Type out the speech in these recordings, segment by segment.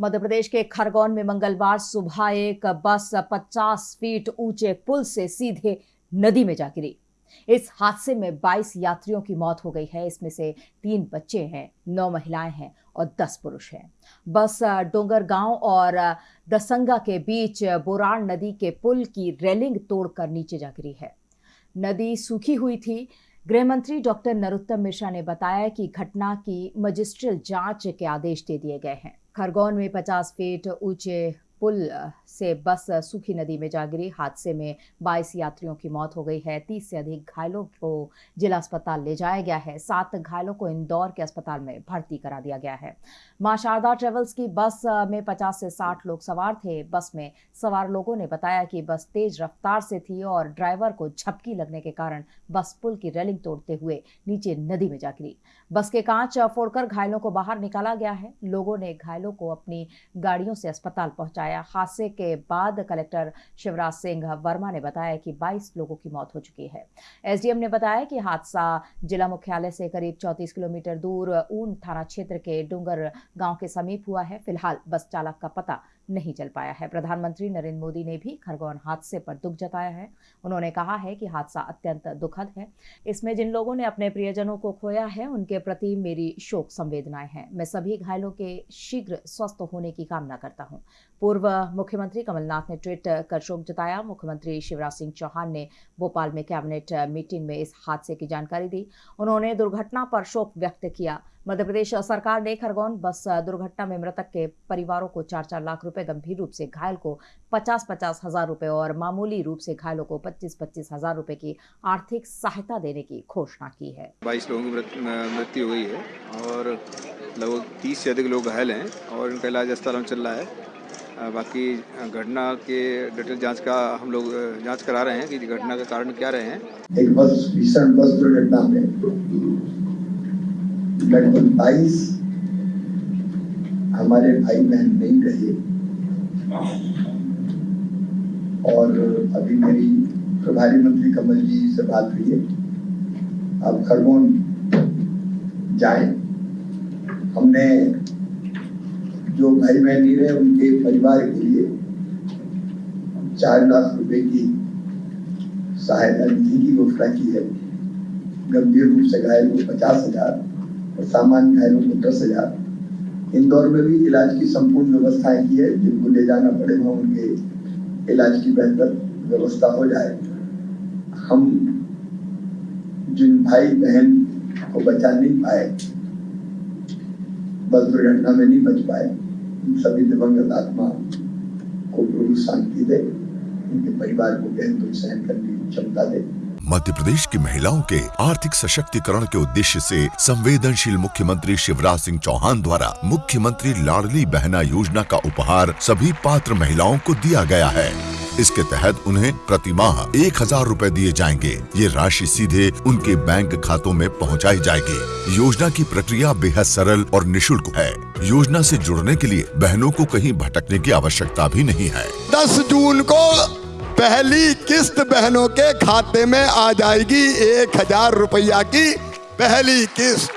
मध्य प्रदेश के खरगोन में मंगलवार सुबह एक बस 50 फीट ऊँचे पुल से सीधे नदी में जा गिरी। इस हादसे में 22 यात्रियों की मौत हो गई है। इसमें से तीन बच्चे हैं, नौ महिलाएँ हैं और 10 पुरुष हैं। बस डोंगर गाँव और दसंगा के बीच बोराड़ नदी के पुल की रेलिंग तोड़कर नीचे जा गिरी है। नदी सूखी हुई थी। गृह मंत्री डॉक्टर नरोत्तम मिश्रा ने बताया कि घटना की मजिस्ट्रियल जाँच के आदेश दे दिए गए हैं। खरगोन में 50 फीट ऊँचे पुल से बस सूखी नदी में जा गिरी। हादसे में 22 यात्रियों की मौत हो गई है। 30 से अधिक घायलों को जिला अस्पताल ले जाया गया है। सात घायलों को इंदौर के अस्पताल में भर्ती करा दिया गया है। माँ शारदा ट्रेवल्स की बस में 50 से 60 लोग सवार थे। बस में सवार लोगों ने बताया कि बस तेज रफ्तार से थी और ड्राइवर को झपकी लगने के कारण बस पुल की रेलिंग तोड़ते हुए नीचे नदी में जा गिरी। बस के कांच फोड़कर घायलों को बाहर निकाला गया है। लोगों ने घायलों को अपनी गाड़ियों से अस्पताल पहुँचाया। हादसे के बाद कलेक्टर शिवराज सिंह वर्मा ने बताया कि 22 लोगों की मौत हो चुकी है। एसडीएम ने बताया कि हादसा जिला मुख्यालय से करीब 34 किलोमीटर दूर ऊन थाना क्षेत्र के डूंगर गाँव के समीप हुआ है। फ़िलहाल बस चालक का पता नहीं चल पाया है। प्रधानमंत्री नरेंद्र मोदी ने भी खरगोन हादसे पर दुख जताया है। उन्होंने कहा है कि हादसा अत्यंत दुखद है। इसमें जिन लोगों ने अपने प्रियजनों को खोया है, उनके प्रति मेरी शोक संवेदनाएँ हैं। मैं सभी घायलों के शीघ्र स्वस्थ होने की कामना करता हूँ। पूर्व मुख्यमंत्री कमलनाथ ने ट्वीट कर शोक जताया। मुख्यमंत्री शिवराज सिंह चौहान ने भोपाल में कैबिनेट मीटिंग में इस हादसे की जानकारी दी। उन्होंने दुर्घटना पर शोक व्यक्त किया। मध्य प्रदेश सरकार ने खरगोन बस दुर्घटना में मृतक के परिवारों को चार चार लाख रुपए गंभीर रूप से घायल को पचास पचास हज़ार रुपए और मामूली रूप से घायलों को पच्चीस पच्चीस हज़ार रुपए की आर्थिक सहायता देने की घोषणा की है। बाईस लोगों की मृत्यु हुई है और लगभग तीस से अधिक लोग घायल हैं और इनका इलाज अस्पताल में चल रहा है। बाकी घटना के डिटेल जाँच का हम लोग जाँच करा रहे हैं कि घटना का कारण क्या रहे हैं। एक बस भीषण बस दुर्घटना में लगभग बाईस हमारे भाई बहन नहीं रहे। और अभी मेरी प्रभारी मंत्री कमल जी से बात हुई है। अब खरगोन जाए। हमने जो भाई बहन नहीं रहे, उनके परिवार के लिए चार लाख रुपए की सहायता निधि की घोषणा की है। गंभीर रूप से घायल को पचास हज़ार। और सामान्य घायलों को दस हज़ार। इंदौर में भी इलाज की संपूर्ण व्यवस्थाएँ की है, जिनको ले जाना पड़े वहाँ उनके इलाज की बेहतर व्यवस्था हो जाए। हम जिन भाई बहन को बचा नहीं पाए, बस दुर्घटना में नहीं बच पाए सभी दिवंगत आत्मा को प्रभु शांति दे, उनके परिवार को दुख सहन करने की क्षमता दे। मध्य प्रदेश की महिलाओं के आर्थिक सशक्तिकरण के उद्देश्य से संवेदनशील मुख्यमंत्री शिवराज सिंह चौहान द्वारा मुख्यमंत्री लाडली बहना योजना का उपहार सभी पात्र महिलाओं को दिया गया है। इसके तहत उन्हें प्रति माह एक हज़ार रूपए दिए जाएँगे। ये राशि सीधे उनके बैंक खातों में पहुंचाई जाएगी। योजना की प्रक्रिया बेहद सरल और निशुल्क है। योजना से जुड़ने के लिए बहनों को कहीं भटकने की आवश्यकता भी नहीं है। दस जून को पहली किस्त बहनों के खाते में आ जाएगी एक हज़ार रुपया की पहली किस्त।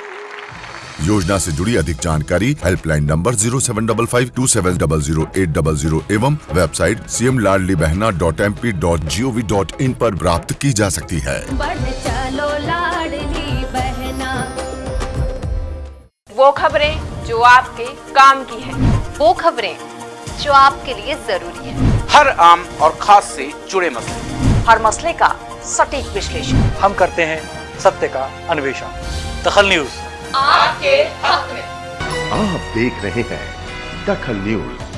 योजना से जुड़ी अधिक जानकारी helpline number zero seven double five two seven double zero eight double zero एवं website C M Ladli Behna dot M P dot G O V dot in आरोप प्राप्त की जा सकती है। चलो लाडली बहना। वो खबरें जो आपके काम की है। वो खबरें जो आपके लिए ज़रूरी है। हर आम और खास से जुड़े मसले। हर मसले का सटीक विश्लेषण। हम करते हैं सत्य का अन्वेषण। दखल न्यूज़। आपके हक में। आप देख रहे हैं दखल न्यूज़।